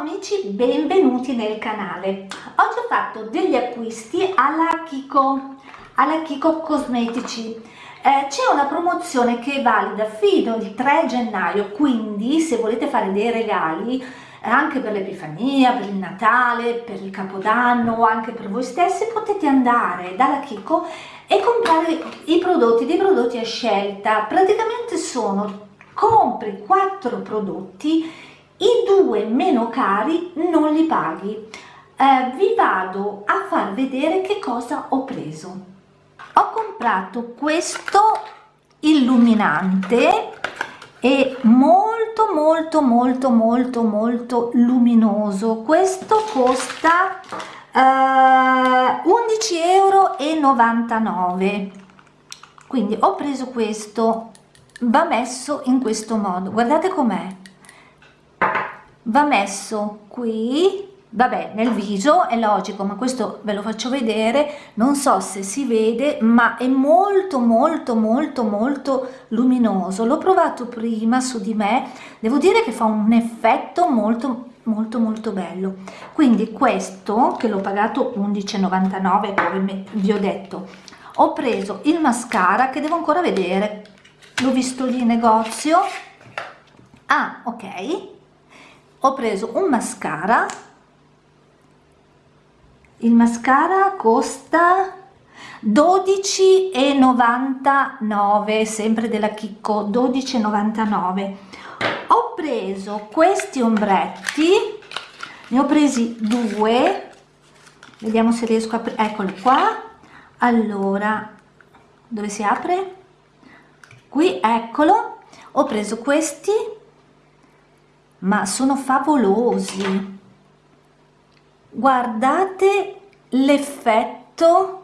amici, benvenuti nel canale. Oggi ho fatto degli acquisti alla Kiko, alla Kiko Cosmetici. Eh, C'è una promozione che è valida fino al 3 gennaio, quindi se volete fare dei regali eh, anche per l'Epifania, per il Natale, per il Capodanno o anche per voi stessi, potete andare dalla Kiko e comprare i prodotti, dei prodotti a scelta. Praticamente sono compri 4 prodotti due meno cari non li paghi. Eh, vi vado a far vedere che cosa ho preso. Ho comprato questo illuminante è molto molto molto molto molto luminoso. Questo costa eh, 11 euro 99 quindi ho preso questo va messo in questo modo. Guardate com'è va messo qui vabbè nel viso è logico ma questo ve lo faccio vedere. Non so se si vede ma è molto molto molto molto luminoso. L'ho provato prima su di me. Devo dire che fa un effetto molto molto molto bello. Quindi questo che l'ho pagato 11,99 come vi ho detto ho preso il mascara che devo ancora vedere. L'ho visto lì in negozio. Ah ok ho preso un mascara. Il mascara costa 12,99 sempre della Chicco 12,99 ho preso questi ombretti ne ho presi due. Vediamo se riesco a eccolo qua. Allora dove si apre? Qui eccolo. Ho preso questi ma sono favolosi. Guardate l'effetto.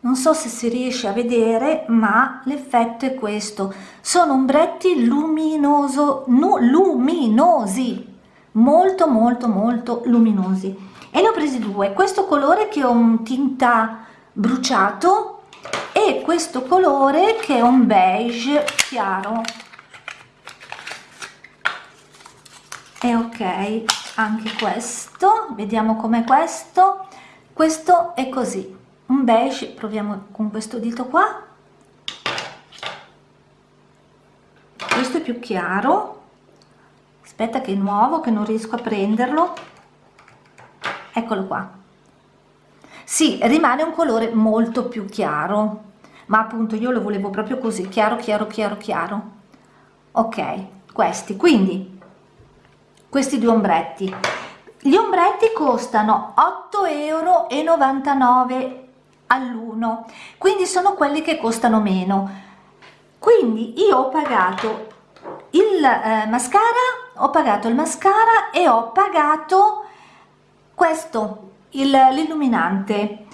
Non so se si riesce a vedere ma l'effetto è questo. Sono ombretti luminoso no, luminosi. Molto molto molto luminosi. E ne ho presi due. Questo colore che è un tinta bruciato e questo colore che è un beige chiaro e ok anche questo vediamo com'è questo. Questo è così un beige proviamo con questo dito qua. Questo è più chiaro. Aspetta che è nuovo che non riesco a prenderlo. Eccolo qua. Sì rimane un colore molto più chiaro ma appunto io lo volevo proprio così chiaro chiaro chiaro chiaro. Ok questi. Quindi questi due ombretti. Gli ombretti costano 8,99 euro all'uno quindi sono quelli che costano meno. Quindi io ho pagato il eh, mascara ho pagato il mascara e ho pagato questo l'illuminante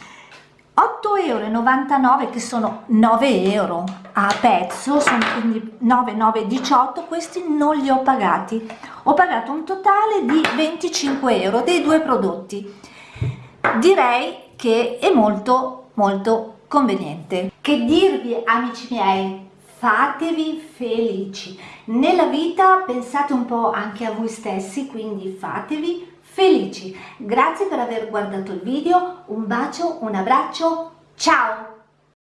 8,99 euro che sono 9 euro a pezzo sono quindi 9 9 18 questi non li ho pagati. Ho pagato un totale di 25 euro dei due prodotti. Direi che è molto molto conveniente. Che dirvi amici miei fatevi felici nella vita pensate un po anche a voi stessi quindi fatevi felici. Grazie per aver guardato il video, un bacio, un abbraccio, ciao!